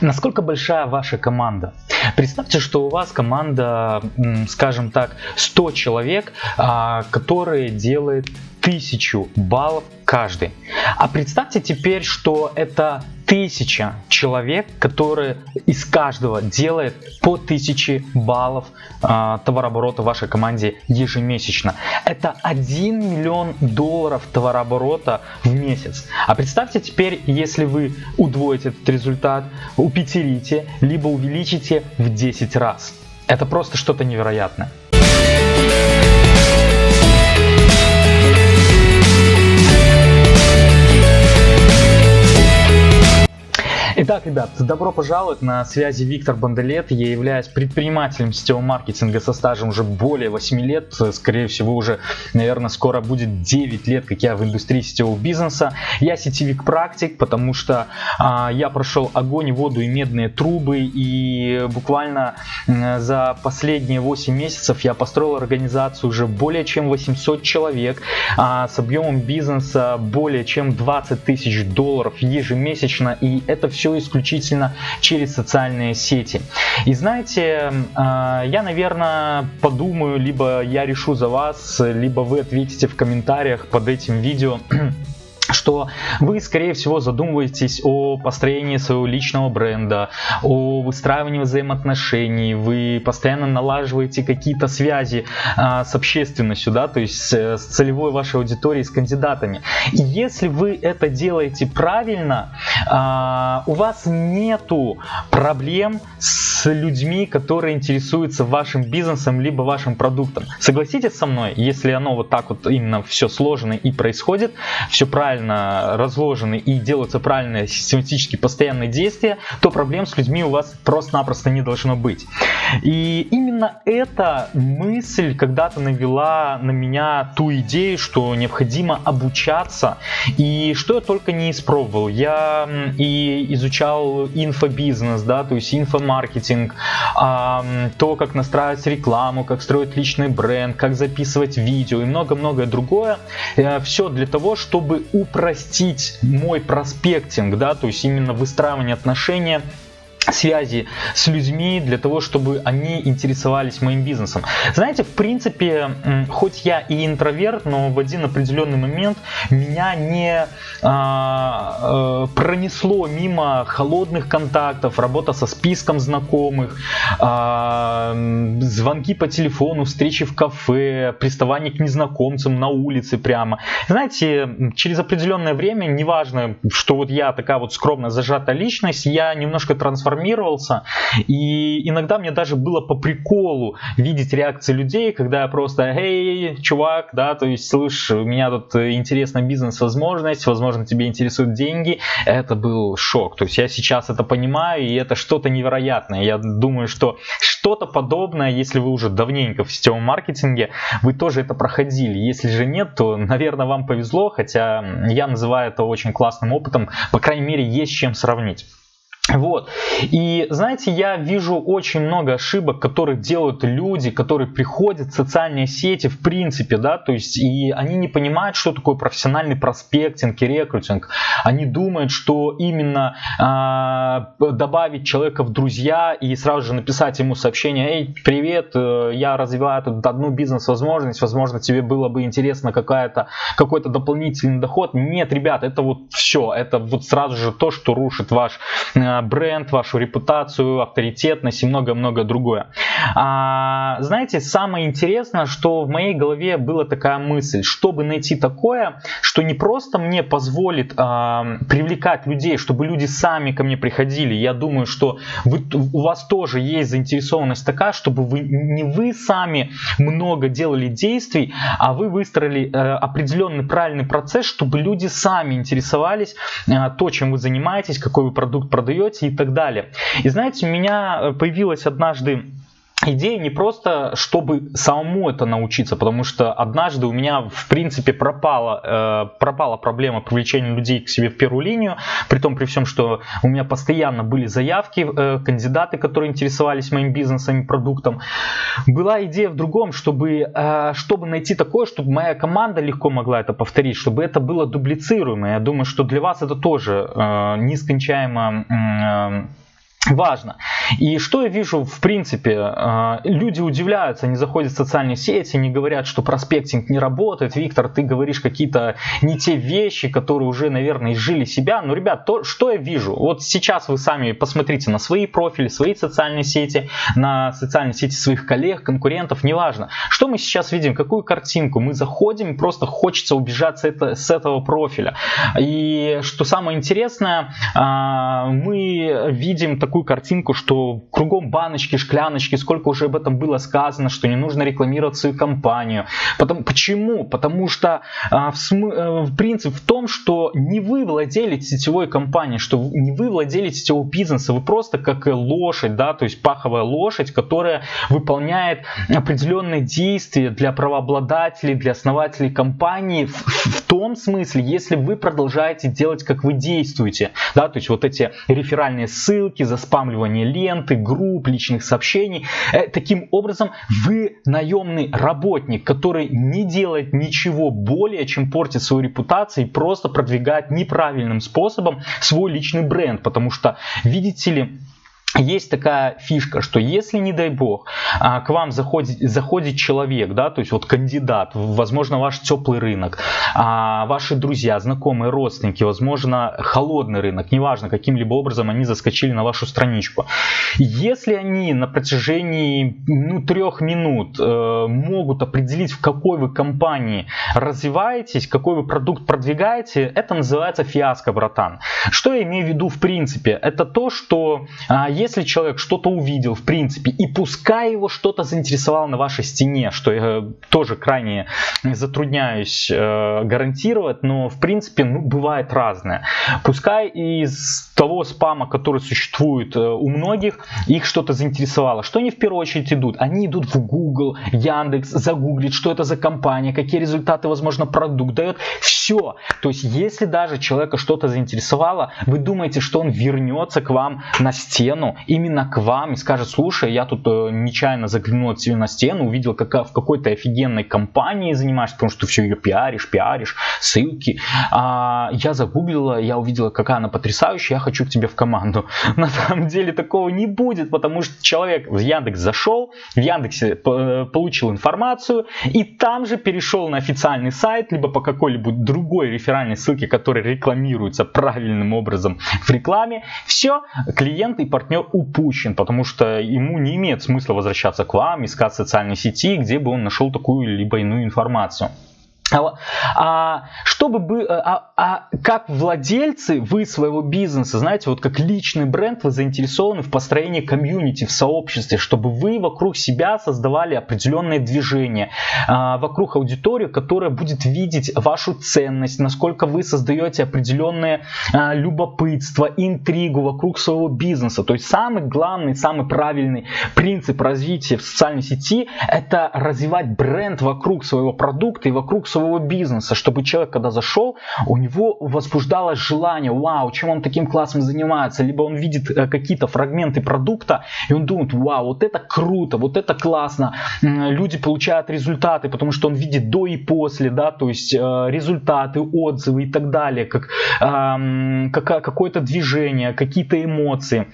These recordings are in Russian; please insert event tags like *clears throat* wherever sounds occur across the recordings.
Насколько большая ваша команда? Представьте, что у вас команда, скажем так, 100 человек, а, которые делают. 1000 баллов каждый. А представьте теперь, что это тысяча человек, которые из каждого делает по тысяче баллов э, товарооборота вашей команде ежемесячно. Это 1 миллион долларов товарооборота в месяц. А представьте теперь, если вы удвоите этот результат, упетерите, либо увеличите в 10 раз. Это просто что-то невероятное. Итак, ребят, добро пожаловать на связи Виктор Банделет. Я являюсь предпринимателем сетевого маркетинга со стажем уже более 8 лет. Скорее всего, уже, наверное, скоро будет 9 лет, как я в индустрии сетевого бизнеса. Я сетевик практик, потому что а, я прошел огонь, воду и медные трубы. И буквально за последние 8 месяцев я построил организацию уже более чем 800 человек а, с объемом бизнеса более чем 20 тысяч долларов ежемесячно. И это все все исключительно через социальные сети. И знаете, а, я, наверное, подумаю, либо я решу за вас, либо вы ответите в комментариях под этим видео *clears throat* что вы, скорее всего, задумываетесь о построении своего личного бренда, о выстраивании взаимоотношений, вы постоянно налаживаете какие-то связи а, с общественностью, да, то есть с, с целевой вашей аудиторией, с кандидатами. И если вы это делаете правильно, а, у вас нету проблем с людьми, которые интересуются вашим бизнесом либо вашим продуктом. Согласитесь со мной, если оно вот так вот именно все сложено и происходит, все правильно правильно разложены и делаются правильные систематически постоянные действия, то проблем с людьми у вас просто-напросто не должно быть. И именно эта мысль когда-то навела на меня ту идею, что необходимо обучаться. И что я только не испробовал. Я и изучал инфобизнес, да, то есть инфомаркетинг, то, как настраивать рекламу, как строить личный бренд, как записывать видео и много-многое другое. Э, Все для того, чтобы упростить мой проспектинг, да, то есть именно выстраивание отношения связи с людьми для того, чтобы они интересовались моим бизнесом. Знаете, в принципе, хоть я и интроверт, но в один определенный момент меня не а, э, пронесло мимо холодных контактов, работа со списком знакомых, а, звонки по телефону, встречи в кафе, приставание к незнакомцам на улице прямо. Знаете, через определенное время, неважно, что вот я такая вот скромно зажатая личность, я немножко трансформирую трансформировался. И иногда мне даже было по приколу видеть реакции людей, когда я просто, эй, чувак, да, то есть, слышь, у меня тут интересная бизнес-возможность, возможно, тебе интересуют деньги. Это был шок. То есть я сейчас это понимаю, и это что-то невероятное. Я думаю, что что-то подобное, если вы уже давненько в сетевом маркетинге, вы тоже это проходили. Если же нет, то, наверное, вам повезло, хотя я называю это очень классным опытом. По крайней мере, есть чем сравнить. Вот. И знаете, я вижу очень много ошибок, которые делают люди, которые приходят в социальные сети в принципе, да, то есть и они не понимают, что такое профессиональный проспектинг и рекрутинг. Они думают, что именно э, добавить человека в друзья и сразу же написать ему сообщение, эй, привет, э, я развиваю тут одну бизнес-возможность, возможно, тебе было бы интересно какая-то, какой-то дополнительный доход. Нет, ребят, это вот все, это вот сразу же то, что рушит ваш э, бренд, вашу репутацию, авторитетность и много-много другое. А, знаете, самое интересное, что в моей голове была такая мысль, чтобы найти такое, что не просто мне позволит а, привлекать людей, чтобы люди сами ко мне приходили. Я думаю, что вы, у вас тоже есть заинтересованность такая, чтобы вы не вы сами много делали действий, а вы выстроили э, определенный правильный процесс, чтобы люди сами интересовались э, то, чем вы занимаетесь, какой вы продукт продаете, живете и так далее. И знаете, у меня э, появилась однажды идея не просто, чтобы самому это научиться, потому что однажды у меня в принципе пропала, э, пропала проблема привлечения людей к себе в первую линию, при том при всем, что у меня постоянно были заявки, э, кандидаты, которые интересовались моим бизнесом и продуктом. Была идея в другом, чтобы, э, чтобы найти такое, чтобы моя команда легко могла это повторить, чтобы это было дублицируемо. Я думаю, что для вас это тоже э, нескончаемо э, важно. И что я вижу, в принципе, э, люди удивляются, они заходят в социальные сети, они говорят, что проспектинг не работает. Виктор, ты говоришь какие-то не те вещи, которые уже, наверное, изжили себя. Но, ребят, то, что я вижу? Вот сейчас вы сами посмотрите на свои профили, свои социальные сети, на социальные сети своих коллег, конкурентов, неважно. Что мы сейчас видим? Какую картинку? Мы заходим, просто хочется убежать с, это, с этого профиля. И что самое интересное, э, мы видим такую картинку, что кругом баночки, шкляночки, сколько уже об этом было сказано, что не нужно рекламировать свою компанию. Потому, почему? Потому что а, в, смы, э, в принцип в том, что не вы владели сетевой компанией, что не вы владели сетевого бизнеса, вы просто как лошадь, да, то есть паховая лошадь, которая выполняет определенные действия для правообладателей, для основателей компании в, в том смысле, если вы продолжаете делать, как вы действуете, да, то есть вот эти реферальные ссылки, заспамливание ленты, групп, личных сообщений. Э, таким образом, вы наемный работник, который не делает ничего более, чем портит свою репутацию и просто продвигает неправильным способом свой личный бренд. Потому что, видите ли, есть такая фишка, что если, не дай бог, а, к вам заходит, заходит человек, да, то есть вот кандидат, возможно, ваш теплый рынок, а, ваши друзья, знакомые, родственники, возможно, холодный рынок, неважно, каким-либо образом они заскочили на вашу страничку. Если они на протяжении ну, трех минут э, могут определить, в какой вы компании развиваетесь, какой вы продукт продвигаете, это называется фиаско, братан. Что я имею в виду в принципе? Это то, что а, если человек что-то увидел, в принципе, и пускай его что-то заинтересовало на вашей стене, что я тоже крайне затрудняюсь э, гарантировать, но в принципе ну, бывает разное. Пускай из того спама, который существует э, у многих, их что-то заинтересовало. Что они в первую очередь идут? Они идут в Google, Яндекс, загуглить, что это за компания, какие результаты, возможно, продукт дает. Все. То есть, если даже человека что-то заинтересовало, вы думаете, что он вернется к вам на стену, стену именно к вам и скажет, слушай, я тут э, нечаянно заглянул от тебя на стену, увидел, как в какой-то офигенной компании занимаешься, потому что ты все ее пиаришь, пиаришь, ссылки. А, я загуглила, я увидела, какая она потрясающая, я хочу к тебе в команду. *laughs* На самом деле такого не будет, потому что человек в Яндекс зашел, в Яндексе э, получил информацию и там же перешел на официальный сайт, либо по какой-либо другой реферальной ссылке, которая рекламируется правильным образом в рекламе. Все, клиент и партнер партнер упущен, потому что ему не имеет смысла возвращаться к вам, искать социальные сети, где бы он нашел такую либо иную информацию. А, а, чтобы бы, а, а как владельцы вы своего бизнеса, знаете, вот как личный бренд, вы заинтересованы в построении комьюнити, в сообществе, чтобы вы вокруг себя создавали определенное движение, а, вокруг аудитории, которая будет видеть вашу ценность, насколько вы создаете определенное а, любопытство, интригу вокруг своего бизнеса. То есть самый главный, самый правильный принцип развития в социальной сети это развивать бренд вокруг своего продукта и вокруг своего своего бизнеса, чтобы человек, когда зашел, у него возбуждалось желание, вау, чем он таким классом занимается, либо он видит э, какие-то фрагменты продукта, и он думает, вау, вот это круто, вот это классно, люди получают результаты, потому что он видит до и после, да, то есть э, результаты, отзывы и так далее, как, как какое-то движение, какие-то эмоции.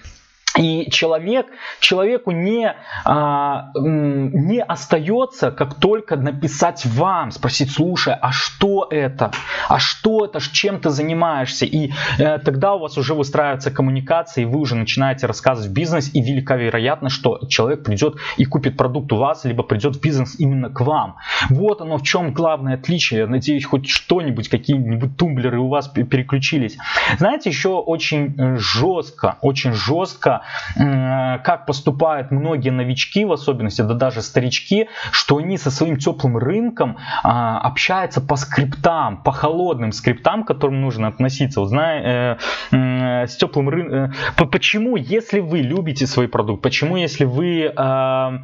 И человек, человеку не, а, не остается, как только написать вам, спросить, слушай, а что это? А что это? Чем ты занимаешься? И э, тогда у вас уже выстраивается коммуникация, и вы уже начинаете рассказывать бизнес, и велика вероятность, что человек придет и купит продукт у вас, либо придет в бизнес именно к вам. Вот оно в чем главное отличие. Я надеюсь, хоть что-нибудь, какие-нибудь тумблеры у вас переключились. Знаете, еще очень э, жестко, очень жестко как поступают многие новички, в особенности, да даже старички, что они со своим теплым рынком а, общаются по скриптам, по холодным скриптам, к которым нужно относиться. Знаю, э, э, с теплым рынком. Э, почему, если вы любите свой продукт, почему, если вы а,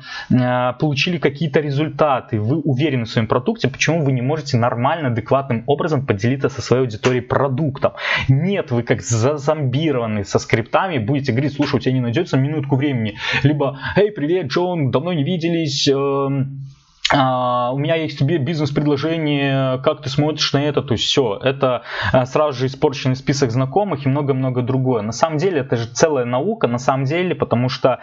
получили какие-то результаты, вы уверены в своем продукте, почему вы не можете нормально, адекватным образом поделиться со своей аудиторией продуктом? Нет, вы как зазомбированы со скриптами будете говорить, слушай, у тебя не найдется минутку времени. Либо, эй, привет, Джон, давно не виделись, эм, у меня есть тебе бизнес-предложение, как ты смотришь на это, то есть все, это uh, сразу же испорченный список знакомых и много-много другое. На самом деле это же целая наука, на самом деле, потому что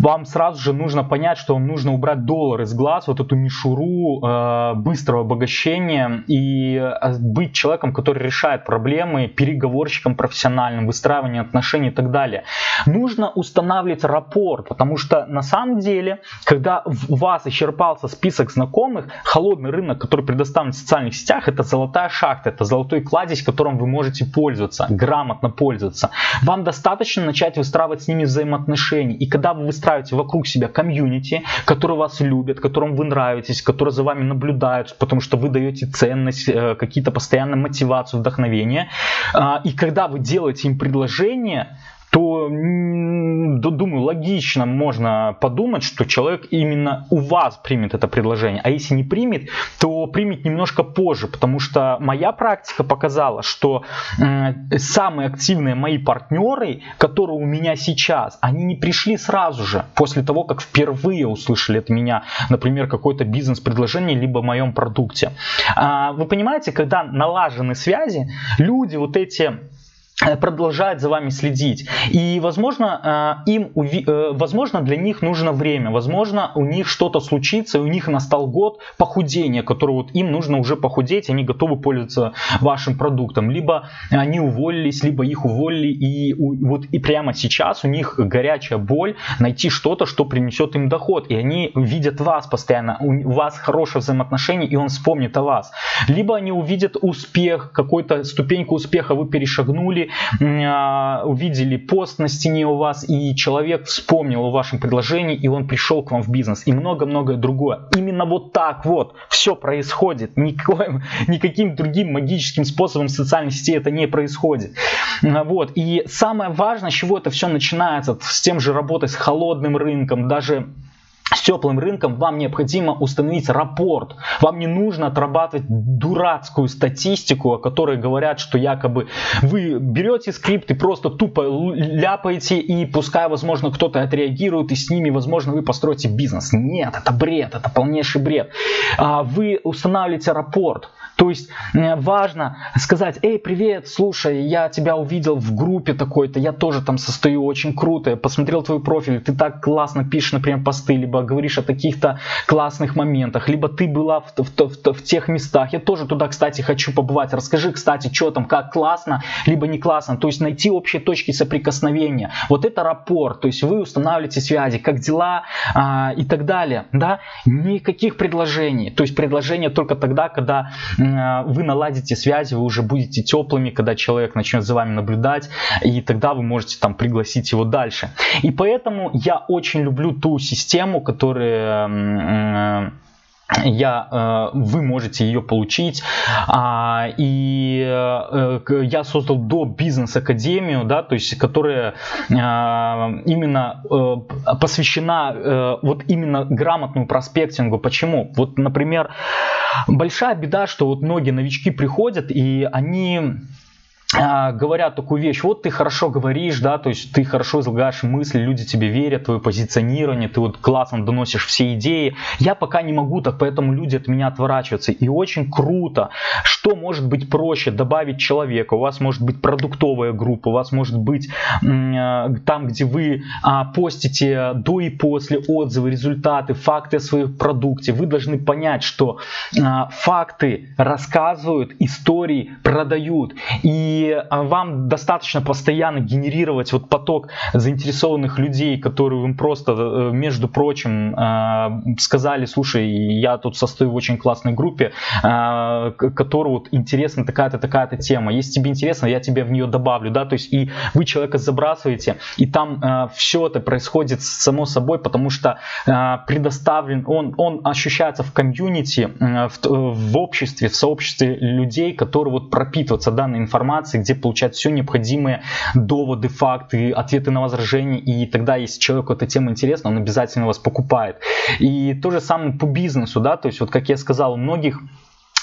вам сразу же нужно понять, что вам нужно убрать доллар из глаз, вот эту мишуру uh, быстрого обогащения и быть человеком, который решает проблемы, переговорщиком профессиональным, выстраивание отношений и так далее. Нужно устанавливать рапорт, потому что на самом деле, когда у вас исчерпался список список знакомых, холодный рынок, который предоставлен в социальных сетях, это золотая шахта, это золотой кладезь, которым вы можете пользоваться, грамотно пользоваться. Вам достаточно начать выстраивать с ними взаимоотношения. И когда вы выстраиваете вокруг себя комьюнити, которые вас любят, которым вы нравитесь, которые за вами наблюдают, потому что вы даете ценность, э, какие-то постоянные мотивацию, вдохновение. А, и когда вы делаете им предложение, то, думаю, логично можно подумать, что человек именно у вас примет это предложение. А если не примет, то примет немножко позже, потому что моя практика показала, что самые активные мои партнеры, которые у меня сейчас, они не пришли сразу же, после того, как впервые услышали от меня, например, какое-то бизнес-предложение, либо в моем продукте. А, вы понимаете, когда налажены связи, люди вот эти продолжает за вами следить. И, возможно, э, им, э, возможно, для них нужно время, возможно, у них что-то случится, и у них настал год похудения, который вот им нужно уже похудеть, они готовы пользоваться вашим продуктом. Либо они уволились, либо их уволили, и вот и прямо сейчас у них горячая боль найти что-то, что принесет им доход. И они видят вас постоянно, у вас хорошее взаимоотношение, и он вспомнит о вас. Либо они увидят успех, какую-то ступеньку успеха вы перешагнули, увидели пост на стене у вас, и человек вспомнил о вашем предложении, и он пришел к вам в бизнес, и много-многое другое. Именно вот так вот все происходит. Никаким, никаким другим магическим способом социальной сети это не происходит. А, вот. И самое важное, с чего это все начинается, с тем же работой с холодным рынком, даже с теплым рынком вам необходимо установить рапорт. Вам не нужно отрабатывать дурацкую статистику, о которой говорят, что якобы вы берете скрипт и просто тупо ляпаете, и пускай, возможно, кто-то отреагирует, и с ними, возможно, вы построите бизнес. Нет, это бред, это полнейший бред. А, вы устанавливаете рапорт. То есть важно сказать, эй, привет, слушай, я тебя увидел в группе такой-то, я тоже там состою, очень круто, я посмотрел твой профиль, ты так классно пишешь, например, посты, либо говоришь о таких-то классных моментах, либо ты была в, в, в, в тех местах, я тоже туда, кстати, хочу побывать, расскажи, кстати, что там, как классно, либо не классно, то есть найти общие точки соприкосновения. Вот это рапорт, то есть вы устанавливаете связи, как дела а, и так далее, да, никаких предложений, то есть предложения только тогда, когда Э, вы наладите связи, вы уже будете теплыми, когда человек начнет за вами наблюдать, и тогда вы можете там пригласить его дальше. И поэтому я очень люблю ту систему, которая я, э, вы можете ее получить. А, и э, я создал до бизнес-академию, да, то есть, которая а, именно э, посвящена вот именно грамотному проспектингу. Почему? Вот, например, большая беда, что вот многие новички приходят и они говорят такую вещь, вот ты хорошо говоришь, да, то есть ты хорошо излагаешь мысли, люди тебе верят, твое позиционирование, ты вот классно доносишь все идеи. Я пока не могу, так поэтому люди от меня отворачиваются. И очень круто, что может быть проще добавить человека. У вас может быть продуктовая группа, у вас может быть а, там, где вы а, постите до и после отзывы, результаты, факты о своем продукте. Вы должны понять, что факты рассказывают, истории продают. И а, вам достаточно постоянно генерировать вот поток заинтересованных людей, которые им просто, э, между прочим, а, сказали, слушай, я тут состою в очень классной группе, а, которая вот интересна такая-то, такая-то тема. Если тебе интересно, я тебе в нее добавлю, да, то есть и вы человека забрасываете, и там все это происходит само собой, потому что предоставлен, он, он ощущается в комьюнити, в, в обществе, в сообществе людей, которые вот пропитываются данной информацией, информации, где получать все необходимые доводы, факты, ответы на возражения. И тогда, если человеку эта тема интересна, он обязательно вас покупает. И то же самое по бизнесу, да, то есть вот как я сказал, у многих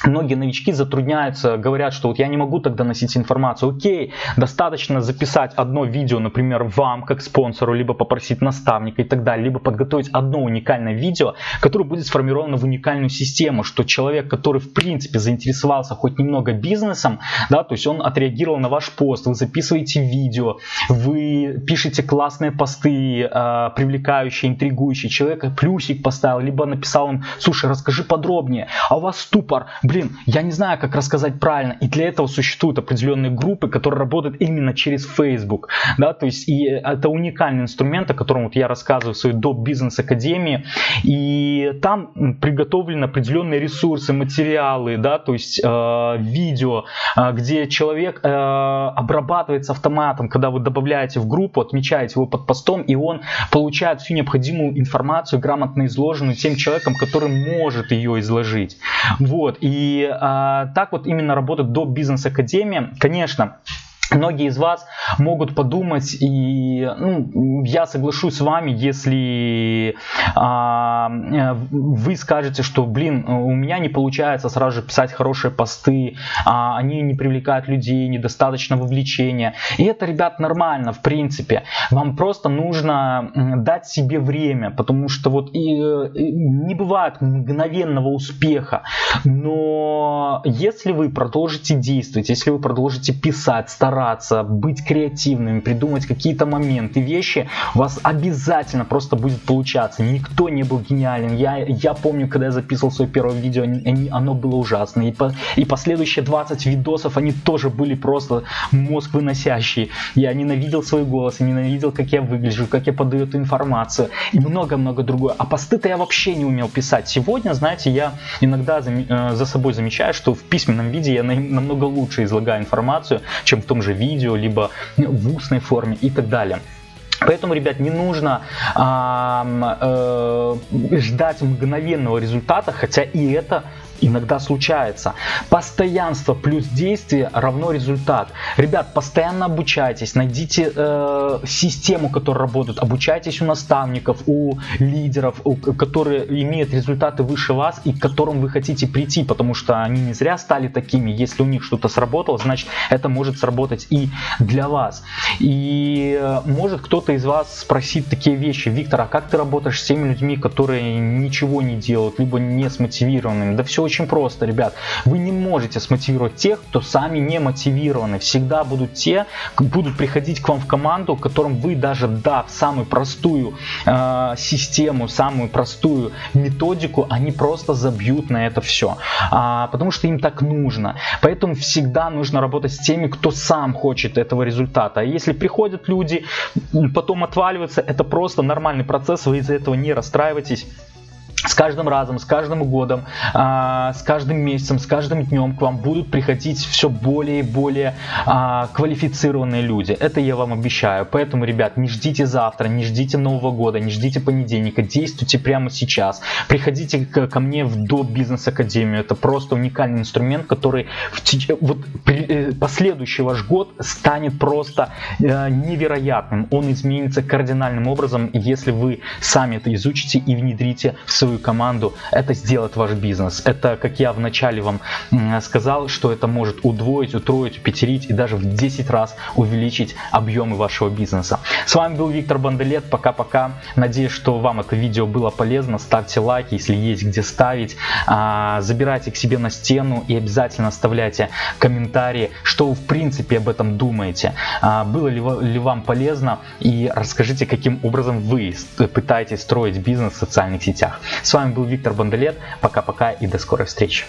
Многие новички затрудняются, говорят, что вот я не могу тогда носить информацию. Окей, достаточно записать одно видео, например, вам как спонсору, либо попросить наставника и так далее, либо подготовить одно уникальное видео, которое будет сформировано в уникальную систему, что человек, который в принципе заинтересовался хоть немного бизнесом, да, то есть он отреагировал на ваш пост, вы записываете видео, вы пишете классные посты, э, привлекающие, интригующие, человек плюсик поставил, либо написал им, слушай, расскажи подробнее, а у вас ступор, блин, я не знаю, как рассказать правильно. И для этого существуют определенные группы, которые работают именно через Facebook. Да, то есть и это уникальный инструмент, о котором вот я рассказываю в своей до бизнес академии. И там приготовлены определенные ресурсы, материалы, да, то есть э, видео, э, где человек э, обрабатывается автоматом, когда вы добавляете в группу, отмечаете его под постом, и он получает всю необходимую информацию, грамотно изложенную тем человеком, который может ее изложить. Вот. И и а, так вот именно работает до бизнес-академия. Конечно, Многие из вас могут подумать, и ну, я соглашусь с вами, если а, вы скажете, что, блин, у меня не получается сразу же писать хорошие посты, а, они не привлекают людей, недостаточно вовлечения. И это, ребят, нормально, в принципе. Вам просто нужно дать себе время, потому что вот и, и не бывает мгновенного успеха. Но если вы продолжите действовать, если вы продолжите писать, стараться, стараться, быть креативными, придумать какие-то моменты, вещи, у вас обязательно просто будет получаться. Никто не был гениален. Я, я помню, когда я записывал свое первое видео, оно было ужасно. И, по, и последующие 20 видосов, они тоже были просто мозг выносящие. Я ненавидел свой голос, я ненавидел, как я выгляжу, как я подаю эту информацию и много-много другое. А посты-то я вообще не умел писать. Сегодня, знаете, я иногда за, э, за собой замечаю, что в письменном виде я намного лучше излагаю информацию, чем в том же же видео, либо в устной форме и так далее. Поэтому, ребят, не нужно а, э, ждать мгновенного результата, хотя и это иногда случается. Постоянство плюс действие равно результат. Ребят, постоянно обучайтесь, найдите э, систему, которая работает, обучайтесь у наставников, у лидеров, у, которые имеют результаты выше вас и к которым вы хотите прийти, потому что они не зря стали такими. Если у них что-то сработало, значит это может сработать и для вас. И э, может кто-то из вас спросит такие вещи, Виктор, а как ты работаешь с теми людьми, которые ничего не делают, либо не смотивированными? Да все очень просто, ребят. Вы не можете смотивировать тех, кто сами не мотивированы. Всегда будут те, будут приходить к вам в команду, которым вы даже дав самую простую э, систему, самую простую методику, они просто забьют на это все. А, потому что им так нужно. Поэтому всегда нужно работать с теми, кто сам хочет этого результата. А если приходят люди, потом отваливаются, это просто нормальный процесс, вы из-за этого не расстраивайтесь с каждым разом, с каждым годом, а, с каждым месяцем, с каждым днем к вам будут приходить все более и более а, квалифицированные люди. Это я вам обещаю. Поэтому, ребят, не ждите завтра, не ждите Нового года, не ждите понедельника. Действуйте прямо сейчас. Приходите ко мне в до бизнес академию. Это просто уникальный инструмент, который в теч... вот, при, э, последующий ваш год станет просто э, невероятным. Он изменится кардинальным образом, если вы сами это изучите и внедрите в свою свою команду, это сделает ваш бизнес. Это, как я вначале вам сказал, что это может удвоить, утроить, пятерить и даже в 10 раз увеличить объемы вашего бизнеса. С вами был Виктор Банделет. Пока-пока. Надеюсь, что вам это видео было полезно. Ставьте лайки, если есть где ставить. А, забирайте к себе на стену и обязательно оставляйте комментарии, что вы в принципе об этом думаете. А, было ли вам полезно и расскажите, каким образом вы пытаетесь строить бизнес в социальных сетях. С вами был Виктор Бондолет. Пока-пока и до скорой встречи.